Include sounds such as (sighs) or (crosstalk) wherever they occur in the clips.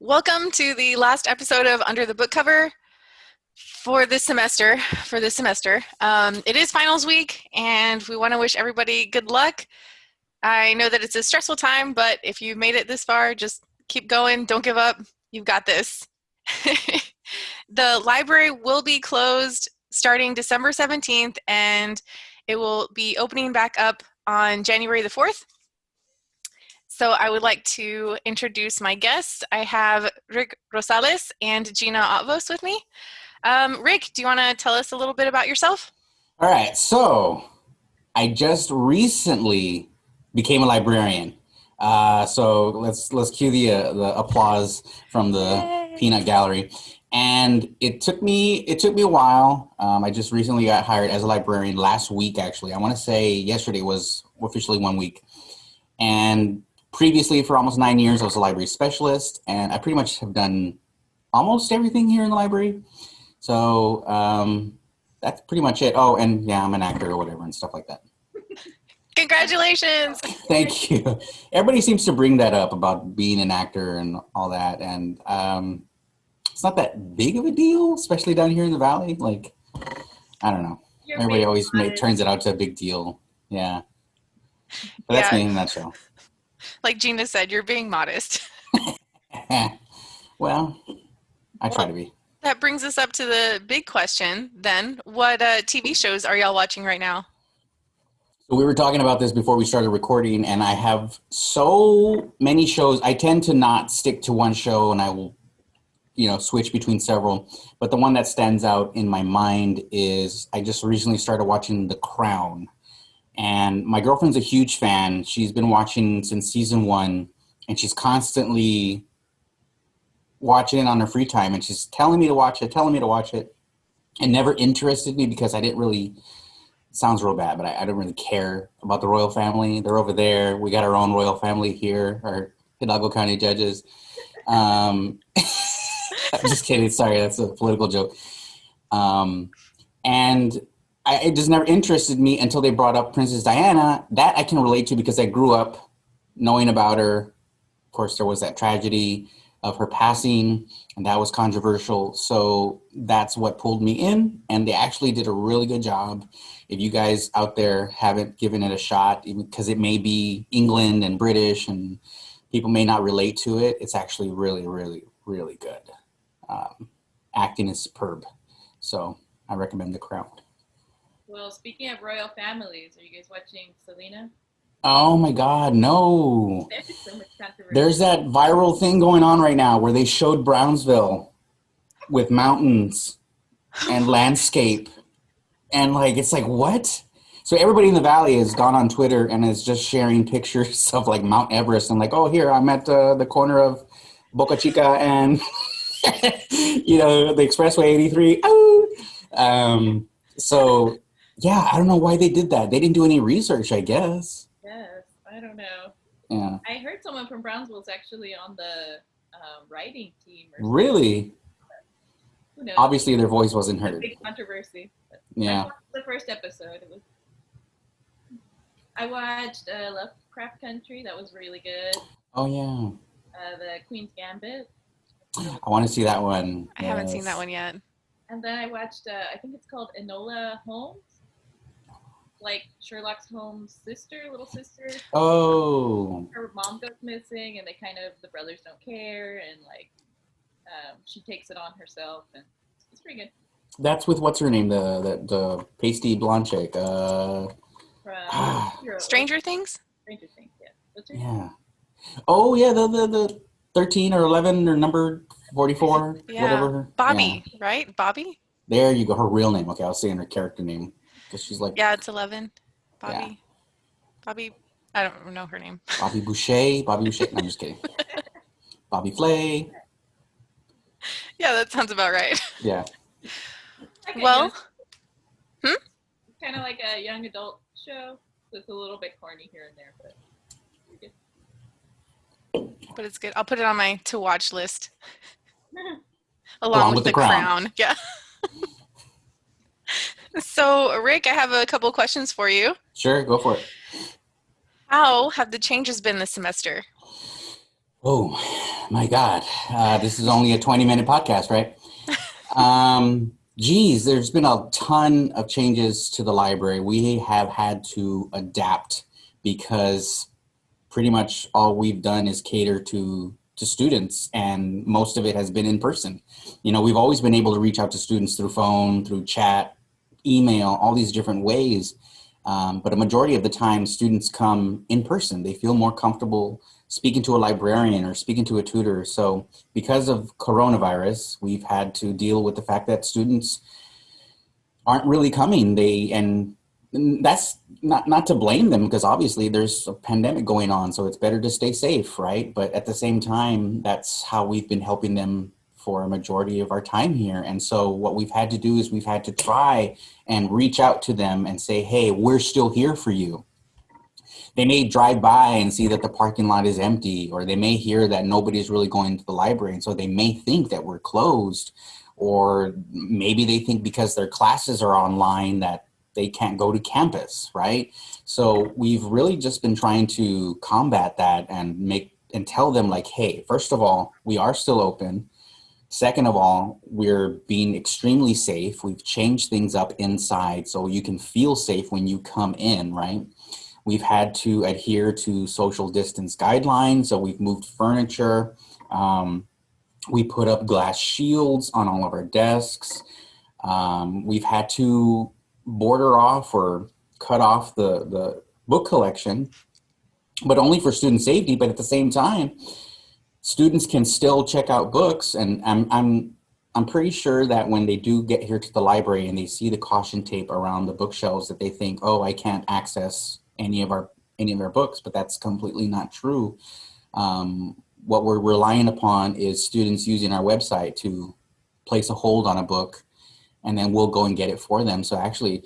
Welcome to the last episode of Under the Book Cover for this semester. For this semester, um, it is finals week, and we want to wish everybody good luck. I know that it's a stressful time, but if you made it this far, just keep going. Don't give up. You've got this. (laughs) the library will be closed starting December 17th, and it will be opening back up on January the 4th. So I would like to introduce my guests. I have Rick Rosales and Gina Otvos with me. Um, Rick, do you want to tell us a little bit about yourself? All right, so I just recently became a librarian. Uh, so let's let's cue the uh, the applause from the Yay. peanut gallery. And it took me it took me a while. Um, I just recently got hired as a librarian last week. Actually, I want to say yesterday was officially one week. And previously for almost nine years, I was a library specialist and I pretty much have done almost everything here in the library. So um, that's pretty much it. Oh, and yeah, I'm an actor or whatever and stuff like that. (laughs) Congratulations. Thank you. Everybody seems to bring that up about being an actor and all that. And um, it's not that big of a deal, especially down here in the Valley. Like, I don't know. You're Everybody always make, turns it out to a big deal. Yeah. But that's yeah. me in a nutshell like Gina said, you're being modest. (laughs) well, I try to be. That brings us up to the big question then. What uh, TV shows are y'all watching right now? So we were talking about this before we started recording, and I have so many shows. I tend to not stick to one show, and I will, you know, switch between several. But the one that stands out in my mind is I just recently started watching The Crown. And my girlfriend's a huge fan. She's been watching since season one, and she's constantly watching it on her free time. And she's telling me to watch it, telling me to watch it. and never interested me because I didn't really, sounds real bad, but I, I don't really care about the royal family. They're over there. We got our own royal family here, our Hidalgo County judges. Um, (laughs) I'm just kidding. Sorry, that's a political joke. Um, and I, it just never interested me until they brought up Princess Diana. That I can relate to because I grew up knowing about her. Of course, there was that tragedy of her passing, and that was controversial. So that's what pulled me in, and they actually did a really good job. If you guys out there haven't given it a shot, because it may be England and British, and people may not relate to it, it's actually really, really, really good. Um, acting is superb. So I recommend The Crown. Well, speaking of royal families, are you guys watching Selena? Oh my God, no. There's that viral thing going on right now where they showed Brownsville with mountains and (laughs) landscape. And like, it's like, what? So everybody in the valley has gone on Twitter and is just sharing pictures (laughs) of like Mount Everest and like, oh, here, I'm at uh, the corner of Boca Chica and, (laughs) you know, the Expressway 83. Oh! Um, so yeah, I don't know why they did that. They didn't do any research, I guess. Yes, I don't know. Yeah. I heard someone from Brownsville is actually on the uh, writing team. really? Who knows? Obviously, their voice wasn't heard. Big controversy. Yeah. the first episode. It was. I watched uh, Lovecraft Country. That was really good. Oh yeah. Uh, the Queen's Gambit. I want to see that one. I yes. haven't seen that one yet. And then I watched. Uh, I think it's called Enola Holmes like Sherlock Holmes' sister, little sister. Oh. Her mom goes missing, and they kind of the brothers don't care, and like um, she takes it on herself, and it's pretty good. That's with what's her name, the the, the pasty blonde chick. Uh, (sighs) Stranger Things. Stranger Things, yeah. yeah. Oh yeah, the the the thirteen or eleven or number forty four, yeah. whatever. Bobby, yeah. right? Bobby. There you go. Her real name. Okay, I was saying her character name because she's like yeah, it's eleven. Bobby, yeah. Bobby, I don't know her name. (laughs) Bobby Boucher, Bobby Boucher. No, I'm just kidding. (laughs) Bobby Flay. Yeah, that sounds about right. (laughs) Yeah. Okay, well, hmm? kind of like a young adult show. So it's a little bit corny here and there, but. But it's good. I'll put it on my to watch list. Along, Along with, with, the, the crown. crown. Yeah. So, Rick, I have a couple questions for you. Sure, go for it. How have the changes been this semester? Oh my God. Uh, this is only a 20 minute podcast, right? (laughs) um, geez, there's been a ton of changes to the library. We have had to adapt because pretty much all we've done is cater to to students and most of it has been in person you know we've always been able to reach out to students through phone through chat email all these different ways um, but a majority of the time students come in person. They feel more comfortable speaking to a librarian or speaking to a tutor. So because of coronavirus we've had to deal with the fact that students aren't really coming. They and that's not not to blame them because obviously there's a pandemic going on so it's better to stay safe right? But at the same time that's how we've been helping them for a majority of our time here and so what we've had to do is we've had to try and reach out to them and say hey we're still here for you they may drive by and see that the parking lot is empty or they may hear that nobody's really going to the library and so they may think that we're closed or maybe they think because their classes are online that they can't go to campus, right? So we've really just been trying to combat that and make and tell them like, hey, first of all, we are still open. Second of all, we're being extremely safe. We've changed things up inside so you can feel safe when you come in, right? We've had to adhere to social distance guidelines, so we've moved furniture. Um, we put up glass shields on all of our desks. Um, we've had to border off or cut off the, the book collection, but only for student safety. But at the same time, students can still check out books. And I'm, I'm, I'm pretty sure that when they do get here to the library and they see the caution tape around the bookshelves that they think, oh, I can't access any of our, any of our books, but that's completely not true. Um, what we're relying upon is students using our website to place a hold on a book and then we'll go and get it for them. So actually,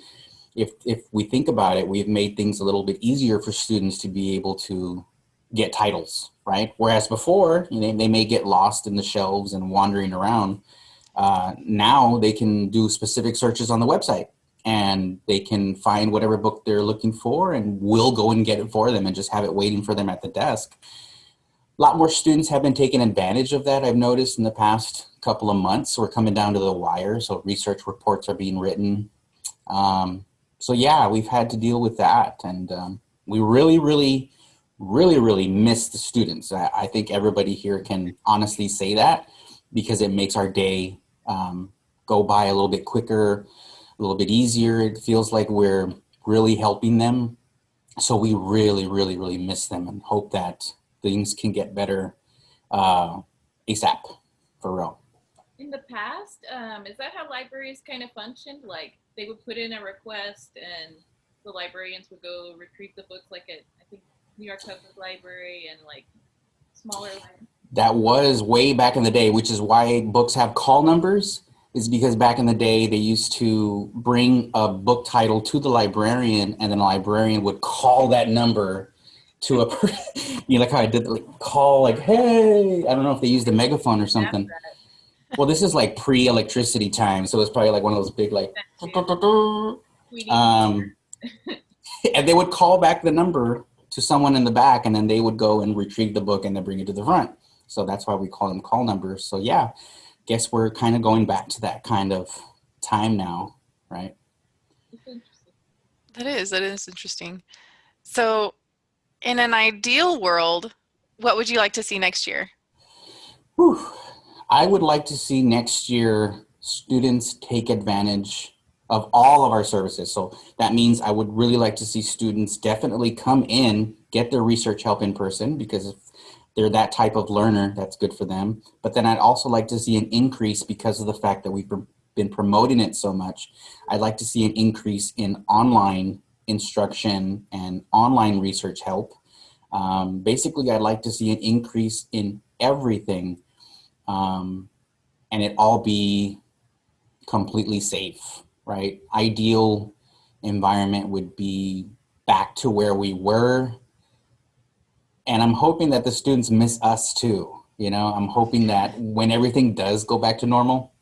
if, if we think about it, we've made things a little bit easier for students to be able to get titles, right? Whereas before, you know, they may get lost in the shelves and wandering around. Uh, now they can do specific searches on the website and they can find whatever book they're looking for and we'll go and get it for them and just have it waiting for them at the desk. A lot more students have been taking advantage of that, I've noticed in the past couple of months. We're coming down to the wire, so research reports are being written. Um, so yeah, we've had to deal with that, and um, we really, really, really, really miss the students. I, I, think everybody here can honestly say that because it makes our day um, go by a little bit quicker, a little bit easier. It feels like we're really helping them. So we really, really, really miss them and hope that things can get better uh, ASAP for real in the past, um, is that how libraries kind of functioned? Like they would put in a request and the librarians would go retrieve the books like at, New York Public Library and like smaller libraries? That was way back in the day, which is why books have call numbers is because back in the day they used to bring a book title to the librarian and then a librarian would call that number to a person (laughs) you know like how i did like call like hey i don't know if they used a megaphone or something well, this is like pre-electricity time, so it's probably like one of those big like. (laughs) Um, (laughs) and they would call back the number to someone in the back, and then they would go and retrieve the book and then bring it to the front. So that's why we call them call numbers. So yeah, guess we're kind of going back to that kind of time now, right? That is that is interesting. So, in an ideal world, what would you like to see next year? Whew. I would like to see next year students take advantage of all of our services. So that means I would really like to see students definitely come in, get their research help in person because if they're that type of learner, that's good for them. But then I'd also like to see an increase because of the fact that we've been promoting it so much. I'd like to see an increase in online instruction and online research help. Um, basically, I'd like to see an increase in everything um, and it all be completely safe, right? Ideal environment would be back to where we were. And I'm hoping that the students miss us too. You know, I'm hoping that when everything does go back to normal,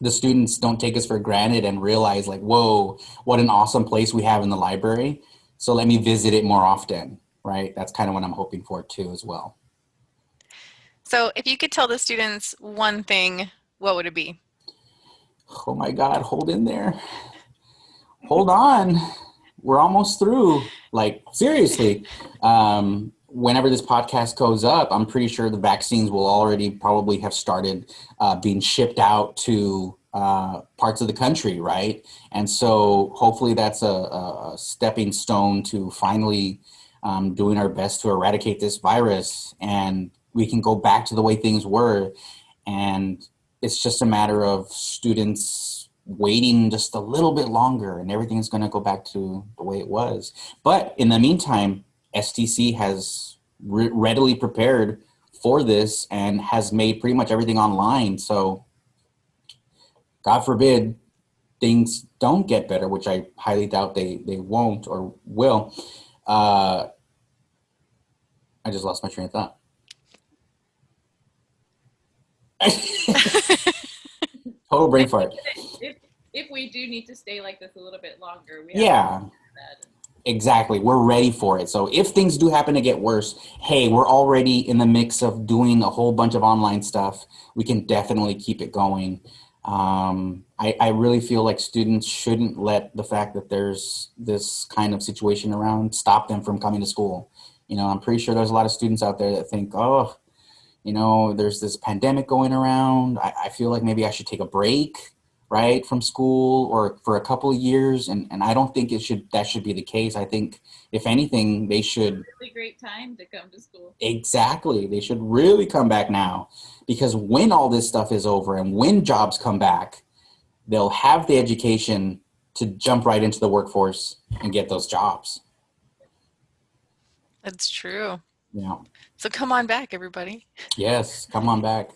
the students don't take us for granted and realize like, whoa, what an awesome place we have in the library. So let me visit it more often, right? That's kind of what I'm hoping for too as well. So if you could tell the students one thing, what would it be? Oh my God, hold in there. Hold on. We're almost through. Like, seriously. Um, whenever this podcast goes up, I'm pretty sure the vaccines will already probably have started uh, being shipped out to uh, parts of the country, right? And so hopefully that's a, a stepping stone to finally um, doing our best to eradicate this virus and we can go back to the way things were. And it's just a matter of students waiting just a little bit longer and everything's going to go back to the way it was. But in the meantime, STC has re readily prepared for this and has made pretty much everything online. So God forbid things don't get better, which I highly doubt they, they won't or will. Uh, I just lost my train of thought. (laughs) (laughs) Total brain fart. If, if we do need to stay like this a little bit longer, we yeah. Exactly. We're ready for it. So if things do happen to get worse, hey, we're already in the mix of doing a whole bunch of online stuff. We can definitely keep it going. Um, I, I really feel like students shouldn't let the fact that there's this kind of situation around stop them from coming to school. You know, I'm pretty sure there's a lot of students out there that think, oh, you know, there's this pandemic going around. I, I feel like maybe I should take a break right from school or for a couple of years and and i don't think it should that should be the case. I think if anything they should really great time to come to school. Exactly. They should really come back now because when all this stuff is over and when jobs come back they'll have the education to jump right into the workforce and get those jobs. That's true. Yeah so come on back everybody yes come on back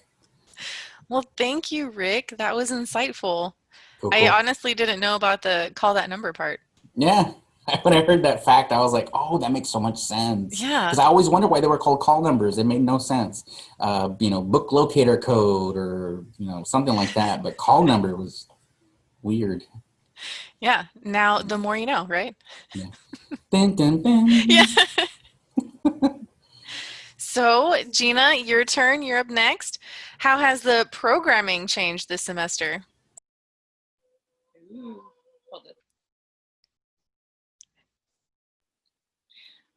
well, thank you, Rick. That was insightful. Cool, cool. I honestly didn't know about the call that number part. Yeah. (laughs) When I heard that fact, I was like, oh, that makes so much sense. Yeah. Because I always wondered why they were called call numbers. It made no sense. Uh, you know, book locator code or, you know, something like that. But call number was weird. Yeah. Now, the more you know, right? Yeah. dun, dun, dun. (laughs) yeah. So, Gina, your turn. You're up next. How has the programming changed this semester? Ooh,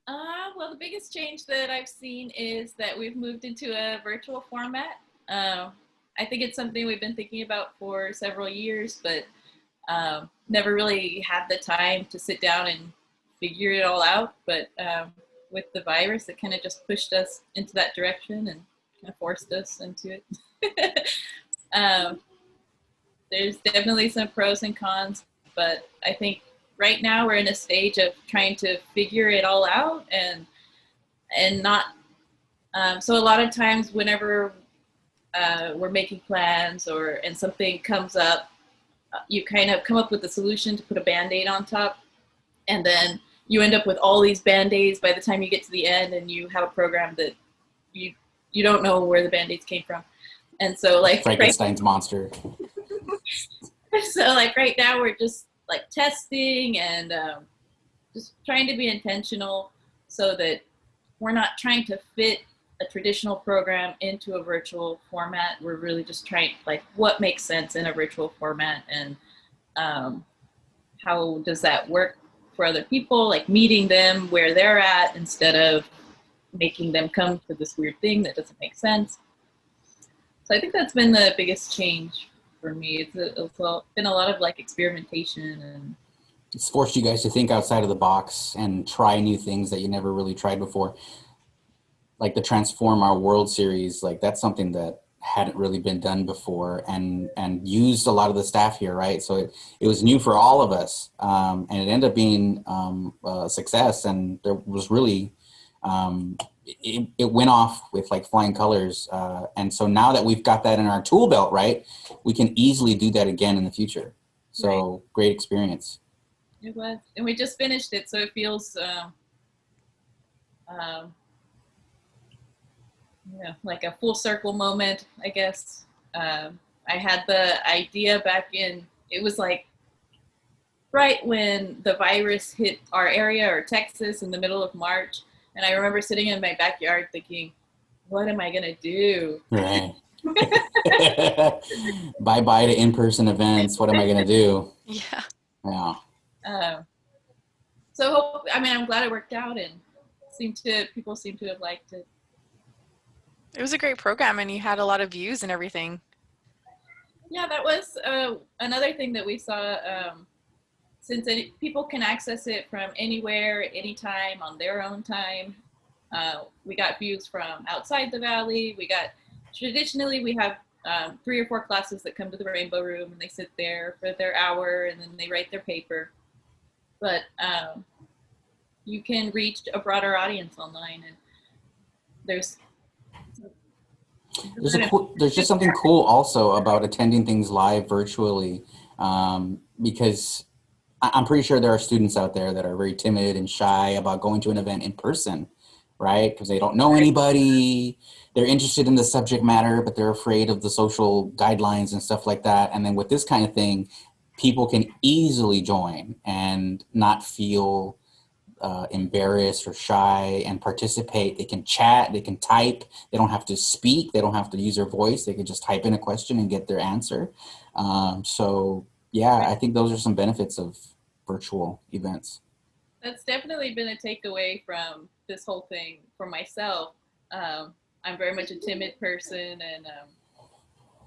uh, well, the biggest change that I've seen is that we've moved into a virtual format. Uh, I think it's something we've been thinking about for several years, but um, never really had the time to sit down and figure it all out. But um, with the virus, it kind of just pushed us into that direction and kind of forced us into it. (laughs) um, there's definitely some pros and cons, but I think right now we're in a stage of trying to figure it all out and and not. Um, so a lot of times, whenever uh, we're making plans or and something comes up, uh, you kind of come up with a solution to put a band-aid on top, and then you end up with all these band-aids by the time you get to the end, and you have a program that you you don't know where the band-aids came from. And so like Frankenstein's right, monster. (laughs) so like right now we're just like testing and um, just trying to be intentional so that we're not trying to fit a traditional program into a virtual format. We're really just trying like what makes sense in a virtual format and um, how does that work for other people, like meeting them where they're at instead of making them come to this weird thing that doesn't make sense. So I think that's been the biggest change for me. It's, uh, a, it's been a lot of like experimentation and it's forced you guys to think outside of the box and try new things that you never really tried before. Like the Transform Our World series, like that's something that hadn't really been done before and and used a lot of the staff here, right? So it, it was new for all of us um, and it ended up being um, a success and there was really um, it, it, went off with like flying colors. Uh, and so now that we've got that in our tool belt, right, we can easily do that again in the future. So right. great experience. It was, and we just finished it, so it feels, uh, um, yeah, like a full circle moment, I guess. Um, I had the idea back in, it was like right when the virus hit our area or Texas in the middle of March and I remember sitting in my backyard thinking, what am I gonna do? Right. (laughs) bye bye to in person events. What am I gonna do? (laughs) Yeah. Yeah. Um, so hope, I mean, I'm glad it worked out, and seemed to people seem to have liked it. It was a great program and you had a lot of views and everything. Yeah, that was uh, another thing that we saw. Um, since people can access it from anywhere, anytime, on their own time, uh, we got views from outside the valley. We got traditionally we have um, three or four classes that come to the Rainbow Room and they sit there for their hour and then they write their paper. But um, you can reach a broader audience online, and there's There's, a cool, there's just something cool also about attending things live virtually um, because I'm pretty sure there are students out there that are very timid and shy about going to an event in person, right? Because they don't know anybody. They're interested in the subject matter, but they're afraid of the social guidelines and stuff like that. And then with this kind of thing, people can easily join and not feel uh, embarrassed or shy and participate. They can chat, they can type, they don't have to speak, they don't have to use their voice, they can just type in a question and get their answer. Um, so, yeah, I think those are some benefits of virtual events. that's definitely been a takeaway from this whole thing for myself. Um, I'm very much a timid person, and um,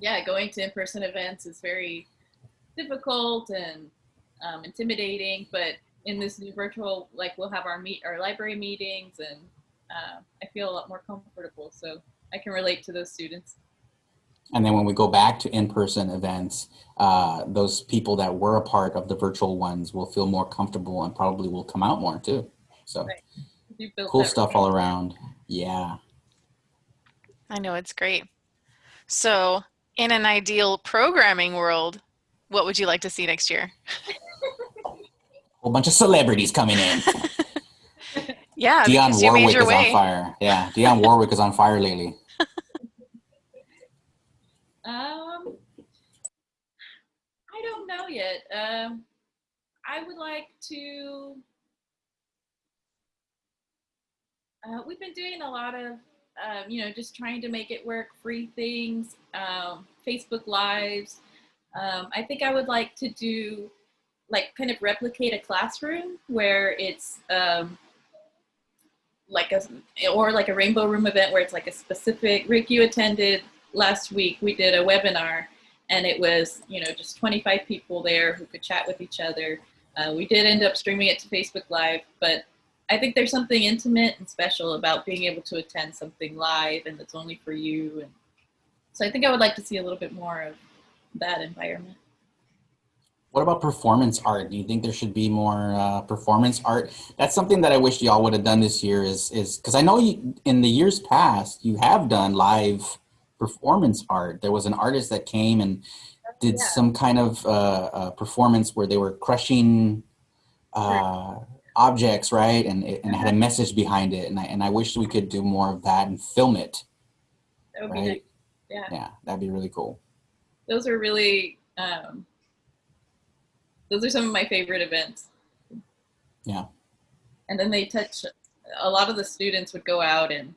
yeah, going to in-person events is very difficult and um, intimidating. But in this new virtual, like we'll have our meet our library meetings, and uh, I feel a lot more comfortable. So I can relate to those students. And then when we go back to in-person events, uh, those people that were a part of the virtual ones will feel more comfortable and probably will come out more too. So Right. Cool that stuff all around. Yeah. I know it's great. So, in an ideal programming world, what would you like to see next year? (laughs) whole bunch of celebrities coming in. (laughs) Yeah, Dionne because you made Warwick your is way. on fire. Yeah, Dionne Warwick is on fire lately. (laughs) Um, I don't know yet. Um, I would like to. Uh, we've been doing a lot of, um, you know, just trying to make it work, free things, um, Facebook Lives. Um, I think I would like to do, like, kind of replicate a classroom where it's um, like a, or like a rainbow room event where it's like a specific. Rick, you attended last week we did a webinar and it was you know just 25 people there who could chat with each other uh, we did end up streaming it to facebook live but i think there's something intimate and special about being able to attend something live and that's only for you and so i think i would like to see a little bit more of that environment What about performance art? Do you think there should be more uh, performance art? That's something that I wish y'all would have done this year. Is is because I know you, in the years past you have done live performance art. There was an artist that came and did Yeah. some kind of uh, uh, performance where they were crushing uh, objects, right? And it, and it had a message behind it. And I and I wish we could do more of that and film it. that would be Right. nice. yeah Yeah, that'd be really cool. those are really um, those are some of my favorite events Yeah. and then they touch a lot of the students would go out and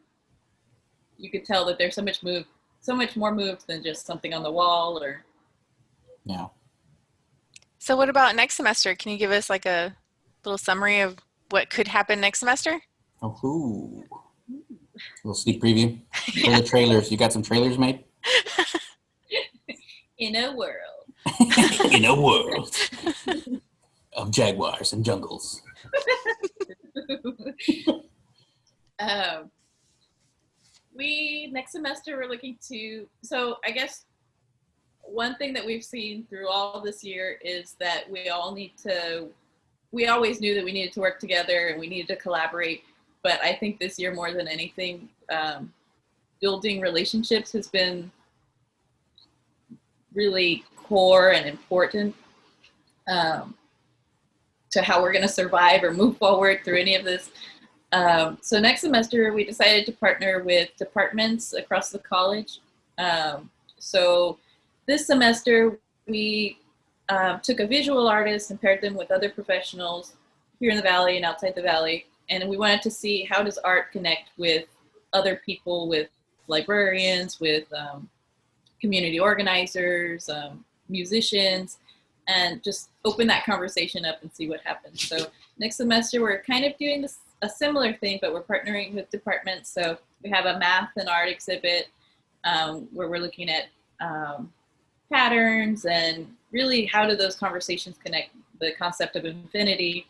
you could tell that there's so much move so much more moved than just something on the wall or Yeah. So, what about next semester? Can you give us like a little summary of what could happen next semester? Oh, ooh. little sneak preview. For the (laughs) trailers, you got some trailers made? (laughs) in a world (laughs) In a world of jaguars and jungles. (laughs) um, we next semester we're looking to so i guess one thing that we've seen through all this year is that we all need to we always knew that we needed to work together and we needed to collaborate but i think this year more than anything um, building relationships has been really core and important um, to how we're going to survive or move forward through any of this um, so next semester, we decided to partner with departments across the college. Um, so this semester, we um, took a visual artist and paired them with other professionals here in the valley and outside the valley, and we wanted to see how does art connect with other people with librarians, with um, community organizers, um, musicians, and just open that conversation up and see what happens. So next semester we're kind of doing this a similar thing, but we're partnering with departments. So we have a math and art exhibit um, where we're looking at um, patterns and really how do those conversations connect the concept of infinity.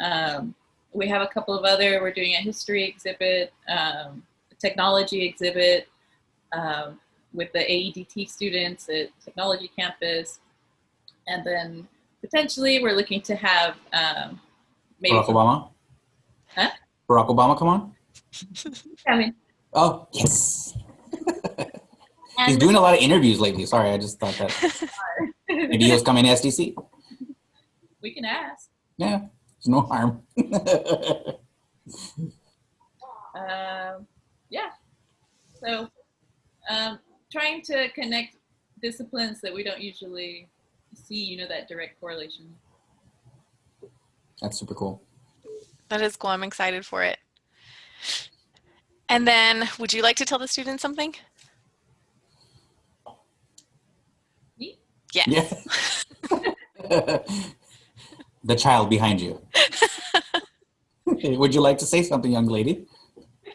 Um, we have a couple of other, we're doing a history exhibit, um, technology exhibit um, with the AEDT students at Technology Campus. And then potentially we're looking to have um, maybe Barack Obama? Huh? Barack Obama, come on. (laughs) I mean, Oh, yes. He's doing a lot of interviews lately. Sorry, I just thought that (laughs) maybe he was coming to STC. we can ask. Yeah, there's no harm. (laughs) Um, yeah. So, um, trying to connect disciplines that we don't usually see, you know, that direct correlation. That's super cool. That is cool. I'm excited for it. And then, would you like to tell the students something? Me? Yes. Yeah. (laughs) the child behind you. (laughs) Would you like to say something, young lady?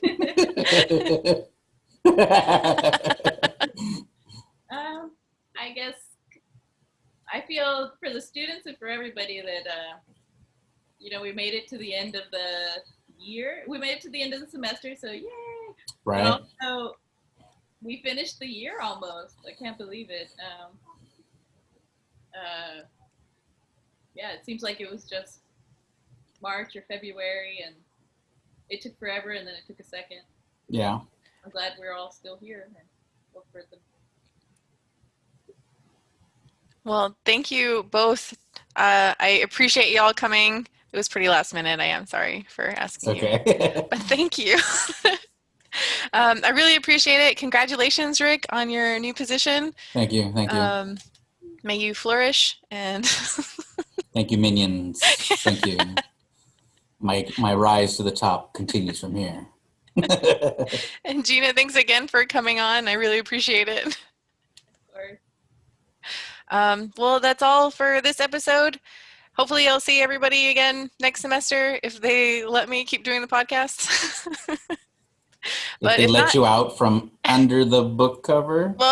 (laughs) I guess I feel for the students and for everybody that, uh, you know, we made it to the end of the year. We made it to the end of the semester, so yay! But right? also, we finished the year almost. I can't believe it. Um, uh, yeah, it seems like it was just March or February, and it took forever, and then it took a second. Yeah. I'm glad we're all still here and hope for the Well, thank you both. Uh, I appreciate y'all coming. It was pretty last minute. I am sorry for asking you. (laughs) (laughs) But thank you. (laughs) um, I really appreciate it. Congratulations, Rick, on your new position. Thank you. Thank you. Um, may you flourish and Thank you, minions. Thank you. My my rise to the top continues from here. and Gina, thanks again for coming on. I really appreciate it. Um, well, that's all for this episode. Hopefully, I'll see everybody again next semester if they let me keep doing the podcast. (laughs) if But they let not- you out from under the book cover. (laughs)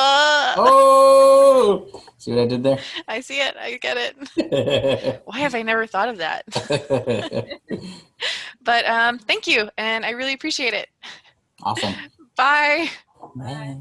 Well, Oh, see what I did there? (laughs) I see it. I get it. Why have I never thought of that? But um, thank you, and I really appreciate it. awesome. Bye. Bye.